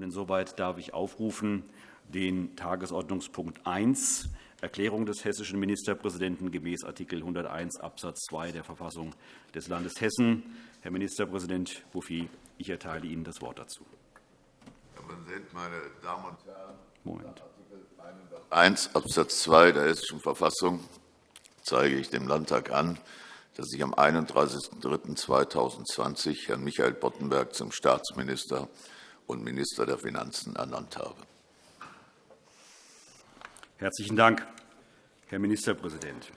Insoweit darf ich aufrufen den Tagesordnungspunkt 1, Erklärung des hessischen Ministerpräsidenten gemäß Art. 101 Abs. 2 der Verfassung des Landes Hessen. Herr Ministerpräsident Bouffier, ich erteile Ihnen das Wort dazu. Herr Präsident, meine Damen und Herren! Moment. 1 Abs. 2 der Hessischen Verfassung zeige ich dem Landtag an, dass ich am 31.03.2020 Herrn Michael Boddenberg zum Staatsminister und Minister der Finanzen ernannt habe. Herzlichen Dank, Herr Ministerpräsident.